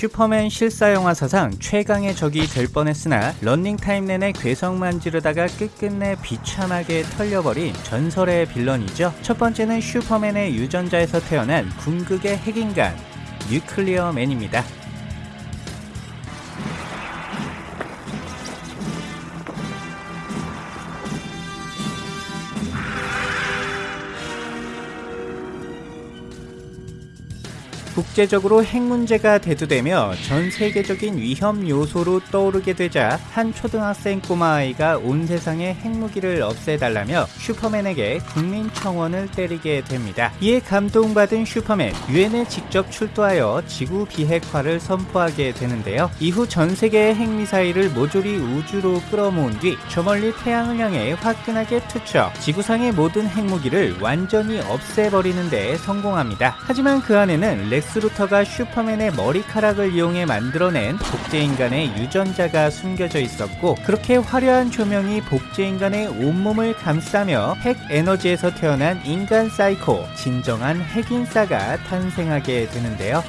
슈퍼맨 실사 영화 사상 최강의 적이 될 뻔했으나 런닝타임 내내 괴성만 지르다가 끝끝내 비참하게 털려버린 전설의 빌런이죠. 첫 번째는 슈퍼맨의 유전자에서 태어난 궁극의 핵인간 뉴클리어맨입니다. 국제적으로 핵 문제가 대두되며 전 세계적인 위험 요소로 떠오르게 되자 한 초등학생 꼬마아이가 온 세상의 핵무기를 없애달라며 슈퍼맨에게 국민청원을 때리게 됩니다. 이에 감동받은 슈퍼맨, 유엔에 직접 출두하여 지구 비핵화를 선포하게 되는데요. 이후 전 세계의 핵미사일을 모조리 우주로 끌어모은 뒤 저 멀리 태양을 향해 화끈하게 투척, 지구상의 모든 핵무기를 완전히 없애버리는 데 성공합니다. 하지만 그 안에는 렉스 루터가 슈퍼맨의 머리카락을 이용해 만들어낸 복제인간의 유전자가 숨겨져 있었고 그렇게 화려한 조명이 복제인간의 온몸을 감싸며 핵 에너지에서 태어난 인간 사이코 진정한 핵인싸가 탄생하게 되는데요.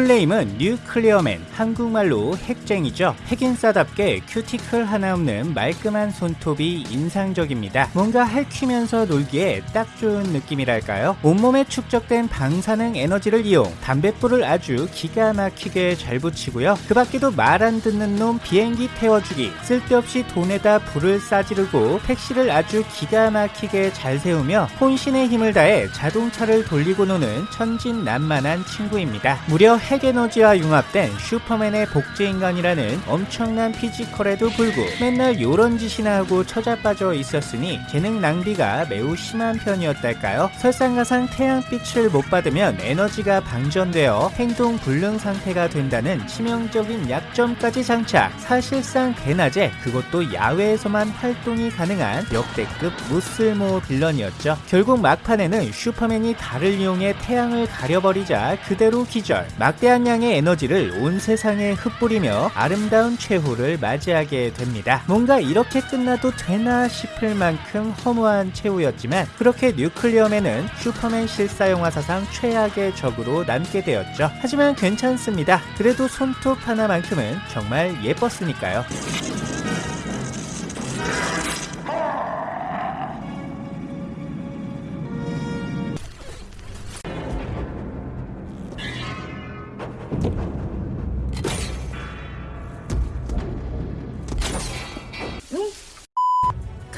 full name은 뉴클리어맨, 한국말로 핵쟁이죠. 핵인싸답게 큐티클 하나 없는 말끔한 손톱이 인상적입니다. 뭔가 할퀴면서 놀기에 딱 좋은 느낌이랄까요? 온몸에 축적된 방사능 에너지를 이용 담뱃불을 아주 기가 막히게 잘 붙이고요. 그 밖에도 말 안 듣는 놈 비행기 태워주기, 쓸데없이 돈에다 불을 싸지르고 택시를 아주 기가 막히게 잘 세우며 혼신의 힘을 다해 자동차를 돌리고 노는 천진난만한 친구입니다. 무려 핵에너지와 융합된 슈퍼맨의 복제인간이라는 엄청난 피지컬에도 불구 맨날 요런 짓이나 하고 처자빠져 있었으니 재능 낭비가 매우 심한 편이었달까요? 설상가상 태양빛을 못 받으면 에너지가 방전되어 행동 불능 상태가 된다는 치명적인 약점까지 장착 사실상 대낮에 그것도 야외에서만 활동이 가능한 역대급 무쓸모 빌런이었죠. 결국 막판에는 슈퍼맨이 달을 이용해 태양을 가려버리자 그대로 기절. 막대한 양의 에너지를 온 세상에 흩뿌리며 아름다운 최후를 맞이하게 됩니다. 뭔가 이렇게 끝나도 되나 싶을 만큼 허무한 최후였지만 그렇게 뉴클리어맨은 슈퍼맨 실사 영화 사상 최악의 적으로 남게 되었죠. 하지만 괜찮습니다. 그래도 손톱 하나만큼은 정말 예뻤으니까요.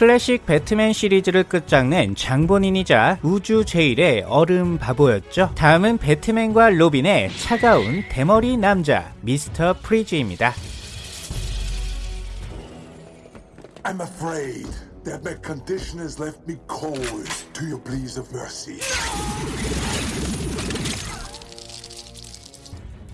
클래식 배트맨 시리즈를 끝장낸 장본인이자 우주 제일의 얼음 바보였죠. 다음은 배트맨과 로빈의 차가운 대머리 남자 미스터 프리즈입니다. I'm afraid that my condition has left me cold to your pleas of mercy.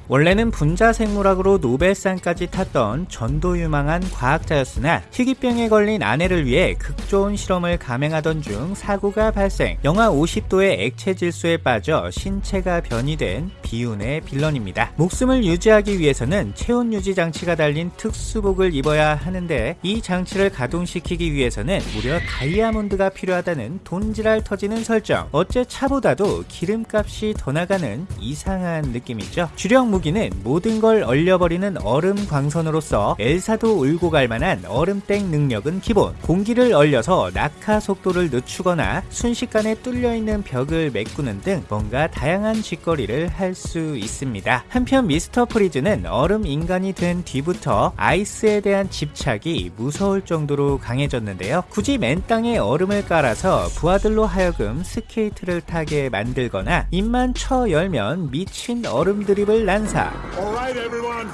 원래는 분자생물학으로 노벨상까지 탔던 전도유망한 과학자였으나 희귀병에 걸린 아내를 위해 극저온 실험을 감행하던 중 사고가 발생 영하 50도의 액체 질소에 빠져 신체가 변이된 비운의 빌런입니다. 목숨을 유지하기 위해서는 체온 유지 장치가 달린 특수복을 입어야 하는데 이 장치를 가동시키기 위해서는 무려 다이아몬드가 필요하다는 돈지랄 터지는 설정 어째 차보다도 기름값이 더 나가는 이상한 느낌이죠. 주력 무기는 모든 걸 얼려버리는 얼음 광선으로서 엘사도 울고 갈 만한 얼음땡 능력은 기본. 공기를 얼려서 낙하 속도를 늦추거나 순식간에 뚫려있는 벽을 메꾸는 등 뭔가 다양한 짓거리를 할 수 있습니다. 한편 미스터 프리즈는 얼음 인간이 된 뒤부터 아이스에 대한 집착이 무서울 정도로 강해졌는데요. 굳이 맨 땅에 얼음을 깔아서 부하들로 하여금 스케이트를 타게 만들거나 입만 쳐 열면 미친 얼음 드립을 난 사 All right, everyone,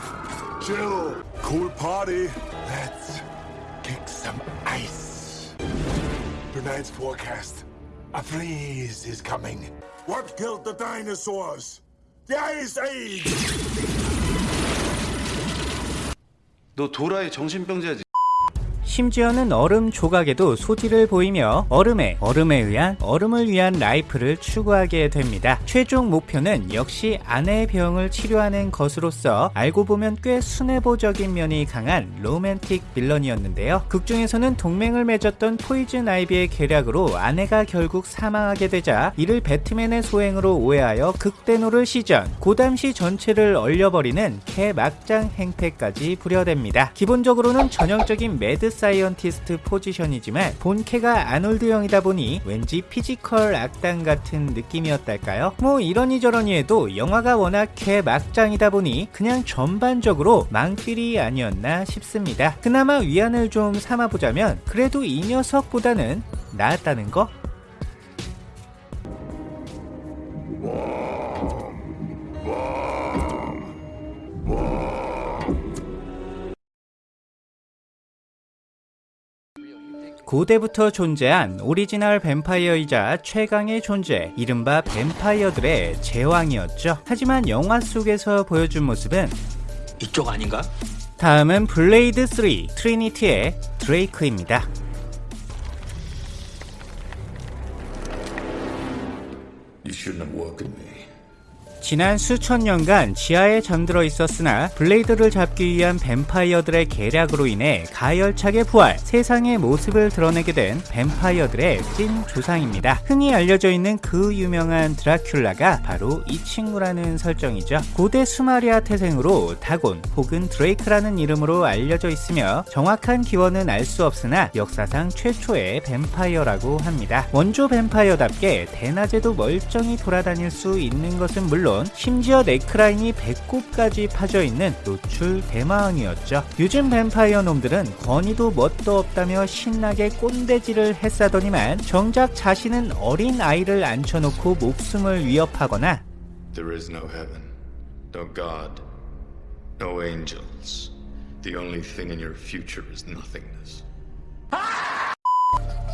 chill. Cool party. Let's kick some ice. Tonight's forecast: a freeze is coming. What killed the dinosaurs? The Ice Age. 너 도라의 정신병자지. 심지어는 얼음 조각에도 소질을 보이며 얼음에 얼음에 의한 얼음을 위한 life를 추구하게 됩니다. 최종 목표는 역시 아내의 병을 치료하는 것으로서 알고 보면 꽤 순애보적인 면이 강한 로맨틱 빌런이었는데요. 극 중에서는 동맹을 맺었던 포이즌 아이비의 계략으로 아내가 결국 사망하게 되자 이를 배트맨의 소행으로 오해하여 극대노를 시전 고담시 전체를 얼려버리는 개 막장 행패까지 부려댑니다. 기본적으로는 전형적인 mad scientist 포지션이지만 본캐가 아놀드형이다 보니 왠지 physical 악당 같은 느낌이었달까요? 뭐 이러니 저러니 해도 영화가 워낙 개 막장이다 보니 그냥 전반적으로 망필이 아니었나 싶습니다. 그나마 위안을 좀 삼아보자면 그래도 이 녀석보다는 나았다는 거? 고대부터 존재한 오리지널 뱀파이어이자 최강의 존재, 이른바 뱀파이어들의 제왕이었죠. 하지만 영화 속에서 보여준 모습은 이쪽 아닌가? 다음은 블레이드 3 트리니티의 드레이크입니다. 지난 수천 년간 지하에 잠들어 있었으나 블레이드를 잡기 위한 뱀파이어들의 계략으로 인해 가열차게 부활, 세상에 모습을 드러내게 된 뱀파이어들의 찐 조상입니다. 흔히 알려져 있는 그 유명한 드라큘라가 바로 이 친구라는 설정이죠. 고대 수메리아 태생으로 다곤 혹은 드레이크라는 이름으로 알려져 있으며 정확한 기원은 알 수 없으나 역사상 최초의 뱀파이어라고 합니다. 원조 뱀파이어답게 대낮에도 멀쩡히 돌아다닐 수 있는 것은 물론 심지어 네크라인이 배꼽까지 파져있는 노출 대마왕이었죠. 요즘 뱀파이어 놈들은 권위도 뭣도 없다며 신나게 꼰대질을 했사더니만 정작 자신은 어린 아이를 앉혀놓고 목숨을 위협하거나 There is no heaven, no God, no angels. The only thing in your future is nothingness.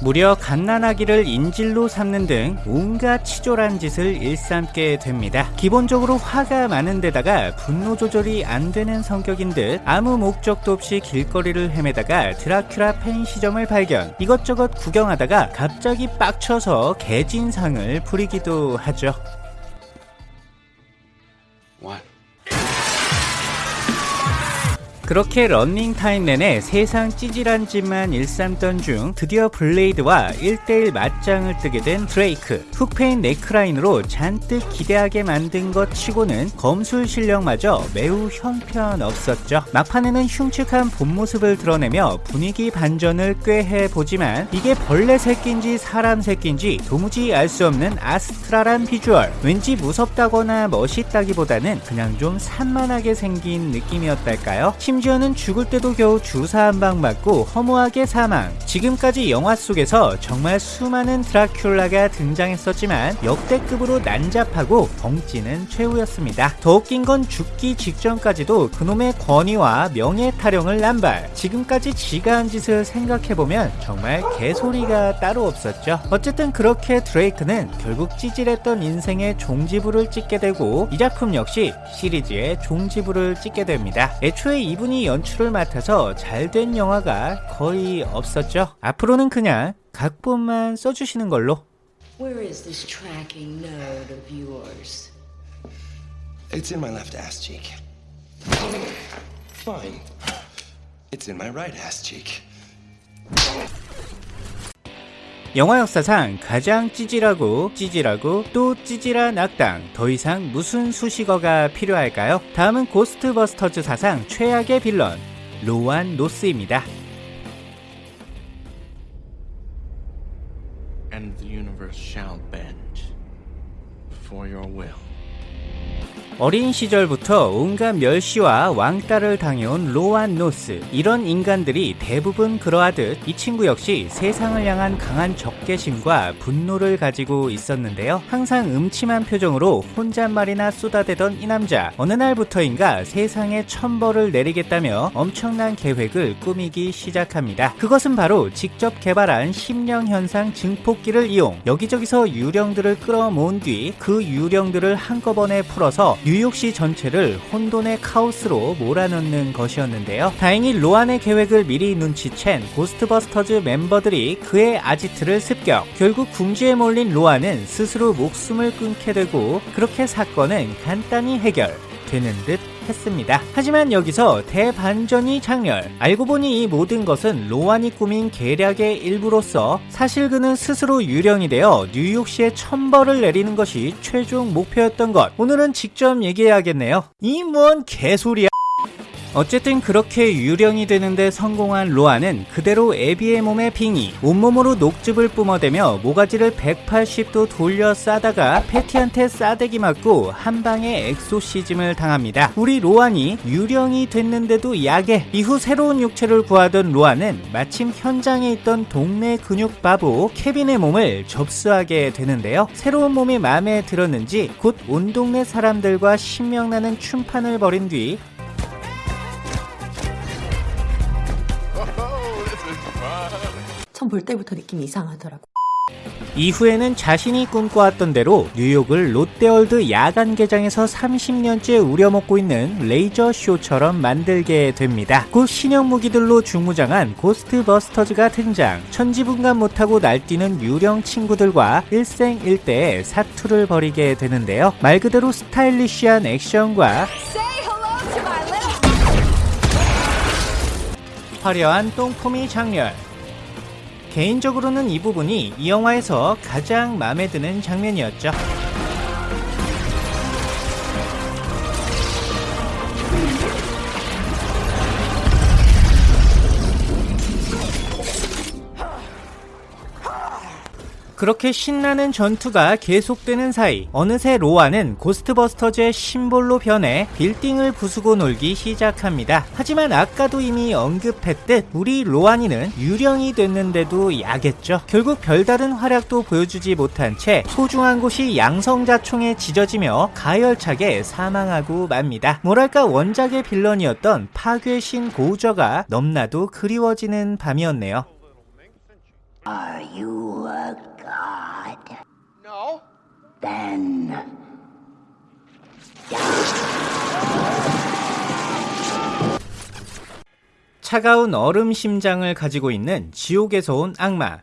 무려 갓난아기를 인질로 삼는 등 온갖 치졸한 짓을 일삼게 됩니다. 기본적으로 화가 많은 데다가 분노 조절이 안 되는 성격인 듯 아무 목적도 없이 길거리를 헤매다가 드라큘라 펜시점을 발견 이것저것 구경하다가 갑자기 빡쳐서 개진상을 부리기도 하죠. What? 그렇게 런닝타임 내내 세상 찌질한 짓만 일삼던 중 드디어 블레이드와 1대1 맞짱을 뜨게 된 드레이크. 훅 패인 네크라인으로 잔뜩 기대하게 만든 것 치고는 검술 실력마저 매우 형편없었죠. 막판에는 흉측한 본 모습을 드러내며 분위기 반전을 꾀해 보지만 이게 벌레 새끼인지 사람 새끼인지 도무지 알 수 없는 astral한 비주얼. 왠지 무섭다거나 멋있다기보다는 그냥 좀 산만하게 생긴 느낌이었달까요? 심지어는 죽을 때도 겨우 주사 한 방 맞고 허무하게 사망. 지금까지 영화 속에서 정말 수많은 드라큘라가 등장했었지만 역대급으로 난잡하고 덩치는 최후였습니다. 더 웃긴 건 죽기 직전까지도 그놈의 권위와 명예 타령을 남발. 지금까지 지가 한 짓을 생각해보면 정말 개소리가 따로 없었죠. 어쨌든 그렇게 드레이크는 결국 찌질했던 인생의 종지부를 찍게 되고 이 작품 역시 시리즈의 종지부를 찍게 됩니다. 애초에 이분 이 연출을 맡아서 잘 된 영화가 거의 없었죠. 앞으로는 그냥 각본만 써주시는 걸로. Where is this tracking node of yours? It's in my left ass cheek. Fine. It's in my right ass cheek. 영화 역사상 가장 찌질하고 찌질하고 또 찌질한 악당 더 이상 무슨 수식어가 필요할까요? 다음은 고스트버스터즈 사상 최악의 빌런 로완 노스입니다. and the universe shall bend before your will. 어린 시절부터 온갖 멸시와 왕따를 당해온 로안 노스. 이런 인간들이 대부분 그러하듯 이 친구 역시 세상을 향한 강한 적개심과 분노를 가지고 있었는데요. 항상 음침한 표정으로 혼잣말이나 쏟아대던 이 남자. 어느 날부터인가 세상에 천벌을 내리겠다며 엄청난 계획을 꾸미기 시작합니다. 그것은 바로 직접 개발한 심령현상 증폭기를 이용. 여기저기서 유령들을 끌어모은 뒤 그 유령들을 한꺼번에 풀어서 뉴욕시 전체를 혼돈의 카오스로 몰아넣는 것이었는데요. 다행히 로안의 계획을 미리 눈치챈 고스트버스터즈 멤버들이 그의 아지트를 습격. 결국 궁지에 몰린 로안은 스스로 목숨을 끊게 되고 그렇게 사건은 간단히 해결. 되는 듯 했습니다. 하지만 여기서 대반전이 작렬. 알고 보니 이 모든 것은 로안이 꾸민 계략의 일부로서 사실 그는 스스로 유령이 되어 뉴욕시에 천벌을 내리는 것이 최종 목표였던 것. 오늘은 직접 얘기해야겠네요. 이 뭔 개소리야. 어쨌든 그렇게 유령이 되는데 성공한 로아는 그대로 에비의 몸에 빙의, 온몸으로 녹즙을 뿜어대며 모가지를 180도 돌려 싸다가 패티한테 싸대기 맞고 한 방에 엑소시즘을 당합니다. 우리 로안이 유령이 됐는데도 약해. 이후 새로운 육체를 구하던 로아는 마침 현장에 있던 동네 근육 바보 케빈의 몸을 접수하게 되는데요. 새로운 몸이 마음에 들었는지 곧 온 동네 사람들과 신명나는 춤판을 벌인 뒤 처음 볼 때부터 느낌이 이상하더라고. 이후에는 자신이 꿈꿔왔던 대로 뉴욕을 롯데월드 야간 개장에서 30년째 우려먹고 있는 레이저 쇼처럼 만들게 됩니다. 곧 신형 무기들로 중무장한 고스트버스터즈가 등장. 천지분간 못하고 날뛰는 유령 친구들과 일생일대의 사투를 벌이게 되는데요. 말 그대로 stylish한 액션과 화려한 똥폼이 장렬. 개인적으로는 이 부분이 이 영화에서 가장 마음에 드는 장면이었죠. 그렇게 신나는 전투가 계속되는 사이 어느새 로아는 고스트버스터즈의 심볼로 변해 빌딩을 부수고 놀기 시작합니다. 하지만 아까도 이미 언급했듯 우리 로아니는 유령이 됐는데도 약했죠. 결국 별다른 활약도 보여주지 못한 채 소중한 곳이 양성자총에 지져지며 가열차게 사망하고 맙니다. 뭐랄까 원작의 빌런이었던 파괴신 고우저가 넘나도 그리워지는 밤이었네요. Are you a. Then. 차가운 얼음 심장을 가지고 있는 지옥에서 온 악마.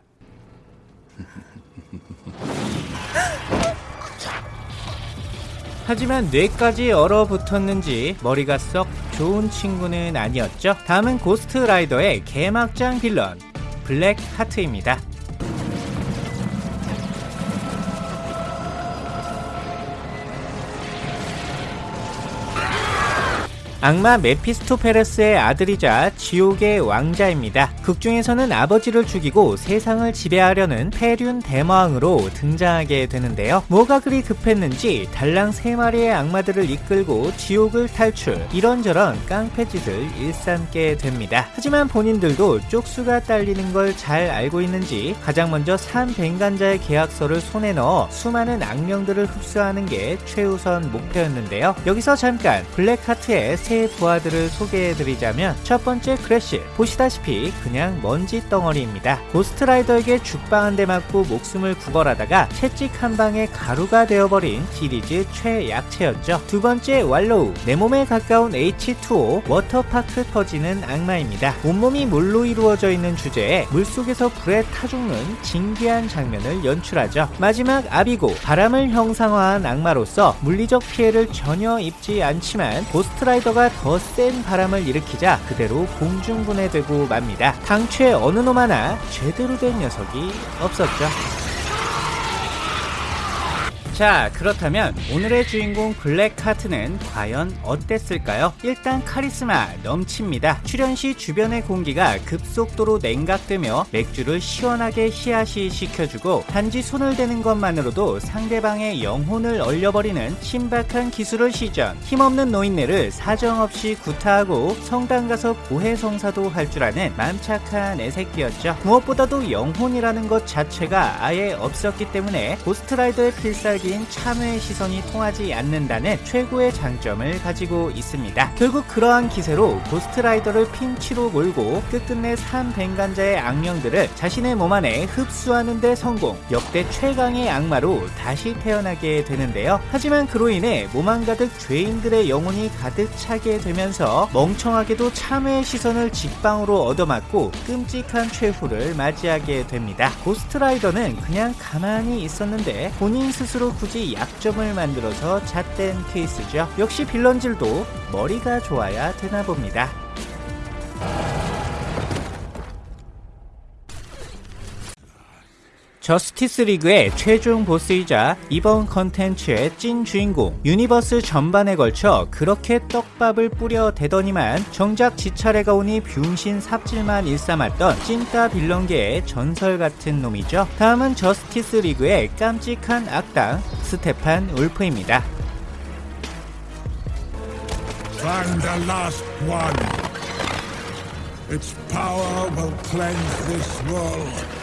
하지만 뇌까지 얼어붙었는지 머리가 썩 좋은 친구는 아니었죠. 다음은 고스트 라이더의 개막장 빌런 블랙 하트입니다. 악마 메피스토펠레스의 아들이자 지옥의 왕자입니다. 극중에서는 아버지를 죽이고 세상을 지배하려는 패륜 대마왕으로 등장하게 되는데요. 뭐가 그리 급했는지 달랑 3마리의 악마들을 이끌고 지옥을 탈출 이런저런 깡패짓을 일삼게 됩니다. 하지만 본인들도 쪽수가 딸리는 걸 잘 알고 있는지 가장 먼저 산 뱅간자의 계약서를 손에 넣어 수많은 악령들을 흡수하는 게 최우선 목표였는데요. 여기서 잠깐 블랙하트의 새 부하들을 소개해드리자면 첫 번째 크래쉬 보시다시피 그냥 먼지 덩어리입니다. 고스트라이더에게 죽방 한 대 맞고 목숨을 구걸하다가 채찍 한 방에 가루가 되어버린 시리즈 최약체였죠. 두 번째 왈로우 내 몸에 가까운 H2O 워터파크 터지는 악마입니다. 온몸이 물로 이루어져 있는 주제에 물속에서 불에 타 죽는 진기한 장면을 연출하죠. 마지막 아비고 바람을 형상화한 악마로서 물리적 피해를 전혀 입지 않지만 고스트라이더가 더 센 바람을 일으키자 그대로 공중분해되고 맙니다. 당최 어느 놈 하나 제대로 된 녀석이 없었죠. 자 그렇다면 오늘의 주인공 블랙하트는 과연 어땠을까요? 일단 카리스마 넘칩니다. 출연 시 주변의 공기가 급속도로 냉각되며 맥주를 시원하게 히야시 시켜주고 단지 손을 대는 것만으로도 상대방의 영혼을 얼려버리는 신박한 기술을 시전 힘없는 노인네를 사정없이 구타하고 성당 가서 고해성사도 할 줄 아는 맘착한 애새끼였죠. 무엇보다도 영혼이라는 것 자체가 아예 없었기 때문에 고스트라이더의 필살기인 참회의 시선이 통하지 않는다는 최고의 장점을 가지고 있습니다. 결국 그러한 기세로 고스트라이더를 핀치로 몰고 끝끝내 산 벵간자의 악령들을 자신의 몸 안에 흡수하는 데 성공 역대 최강의 악마로 다시 태어나게 되는데요. 하지만 그로 인해 몸안 가득 죄인들의 영혼이 가득 차게 되면서 멍청하게도 참회의 시선을 직방으로 얻어맞고 끔찍한 최후를 맞이하게 됩니다. 고스트라이더는 그냥 가만히 있었는데 본인 스스로 굳이 약점을 만들어서 잣된 케이스죠. 역시 빌런질도 머리가 좋아야 되나 봅니다. 저스티스 리그의 최종 보스이자 이번 컨텐츠의 찐 주인공 유니버스 전반에 걸쳐 그렇게 떡밥을 뿌려 대더니만 정작 지차례가 오니 병신 삽질만 일삼았던 찐따 빌런계의 전설 같은 놈이죠 다음은 저스티스 리그의 깜찍한 악당 스테판 울프입니다 Find the last one. Its power will cleanse this world.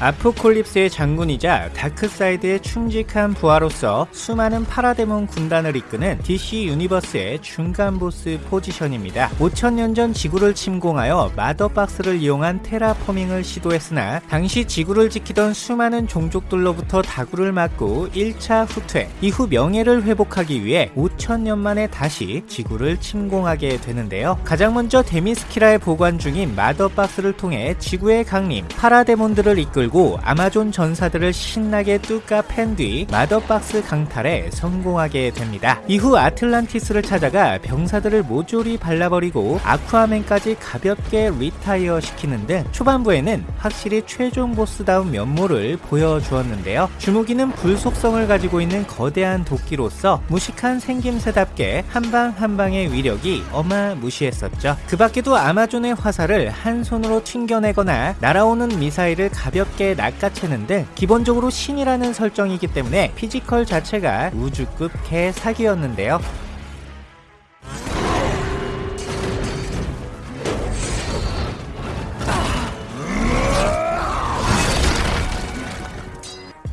아포콜립스의 장군이자 다크사이드의 충직한 부하로서 수많은 파라데몬 군단을 이끄는 DC 유니버스의 중간 보스 포지션입니다. 5000년 전 지구를 침공하여 마더박스를 이용한 테라포밍을 시도했으나 당시 지구를 지키던 수많은 종족들로부터 다구를 맞고 1차 후퇴 이후 명예를 회복하기 위해 5000년 만에 다시 지구를 침공하게 되는데요. 가장 먼저 데미스키라에 보관 중인 마더박스를 통해 지구에 강림 파라데몬들을 이끌고 끌고 아마존 전사들을 신나게 뚜까 팬 뒤 마더박스 강탈에 성공하게 됩니다. 이후 아틀란티스를 찾아가 병사들을 모조리 발라버리고 아쿠아맨까지 가볍게 retire 시키는 등 초반부에는 확실히 최종 보스다운 면모를 보여주었는데요. 주무기는 불속성을 가지고 있는 거대한 도끼로서 무식한 생김새답게 한방 한방의 위력이 어마무시했었죠. 그 밖에도 아마존의 화살을 한 손으로 튕겨내거나 날아오는 미사일을 가볍게 쉽게 낚아채는 등 기본적으로 신이라는 설정이기 때문에 피지컬 자체가 우주급 개 사기였는데요.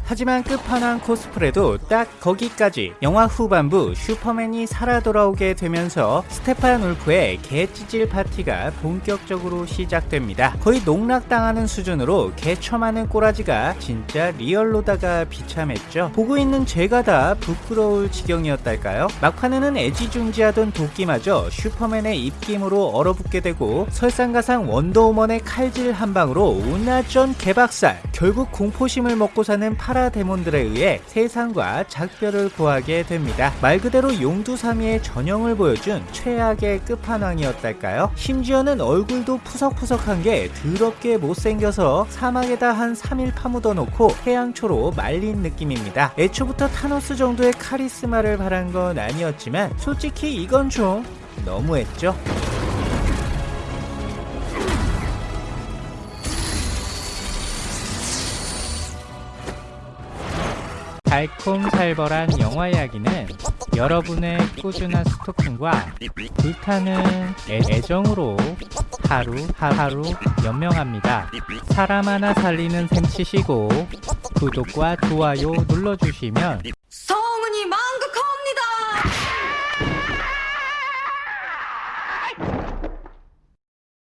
하지만 끝판왕 코스프레도 딱 거기까지 영화 후반부 슈퍼맨이 살아 돌아오게 되면서 스테판 울프의 개찌질 파티가 본격적으로 시작됩니다. 거의 농락당하는 수준으로 개처맞는 꼬라지가 진짜 리얼로다가 비참했죠. 보고 있는 제가 다 부끄러울 지경이었달까요? 막판에는 애지중지하던 도끼마저 슈퍼맨의 입김으로 얼어붙게 되고 설상가상 원더우먼의 칼질 한 방으로 완전 개박살 결국 공포심을 먹고 사는 파라데몬들에 의해 세상과 작별을 고하게 됩니다. 말 그대로 용두사미의 전형을 보여준 최악의 끝판왕이었달까요? 심지어는 얼굴도 푸석푸석한 게 더럽게 못생겨서 사막에다 한 3일 파묻어 놓고 태양초로 말린 느낌입니다. 애초부터 타노스 정도의 카리스마를 바란 건 아니었지만 솔직히 이건 좀 너무했죠. 달콤살벌한 영화 이야기는 여러분의 꾸준한 스토킹과 불타는 애, 정으로 하루 하루 연명합니다. 사람 하나 살리는 셈 치시고 구독과 좋아요 눌러주시면